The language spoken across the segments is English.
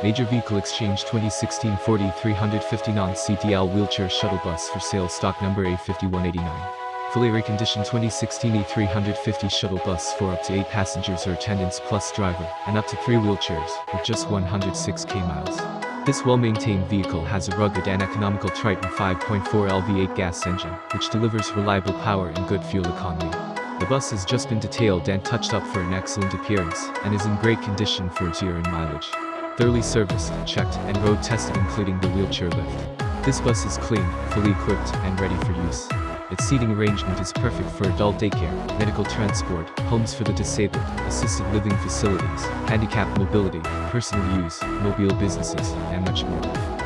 Major Vehicle Exchange 2016 40 359 CDL Wheelchair Shuttle Bus for sale stock number A5189. Fully reconditioned 2016 E350 shuttle bus for up to 8 passengers or attendants plus driver, and up to 3 wheelchairs, with just 106k miles. This well-maintained vehicle has a rugged and economical Triton 5.4 LV8 gas engine, which delivers reliable power and good fuel economy. The bus has just been detailed and touched up for an excellent appearance, and is in great condition for its year and mileage. Thoroughly serviced, checked, and road tested including the wheelchair lift. This bus is clean, fully equipped, and ready for use. Its seating arrangement is perfect for adult daycare, medical transport, homes for the disabled, assisted living facilities, handicap mobility, personal use, mobile businesses, and much more.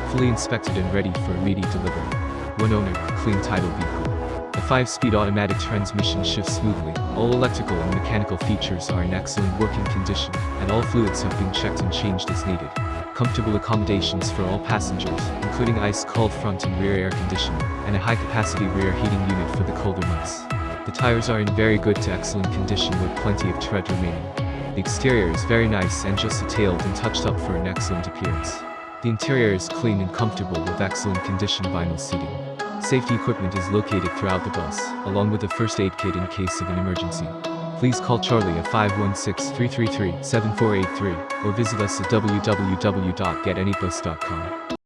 Fully inspected and ready for immediate delivery. One owner, clean title vehicle. The 5-speed automatic transmission shifts smoothly, all electrical and mechanical features are in excellent working condition, and all fluids have been checked and changed as needed comfortable accommodations for all passengers, including ice-cold front and rear air conditioning, and a high-capacity rear heating unit for the colder months. The tires are in very good to excellent condition with plenty of tread remaining. The exterior is very nice and just detailed and touched up for an excellent appearance. The interior is clean and comfortable with excellent condition vinyl seating. Safety equipment is located throughout the bus, along with a first aid kit in case of an emergency please call Charlie at 516-333-7483 or visit us at www.getanybus.com.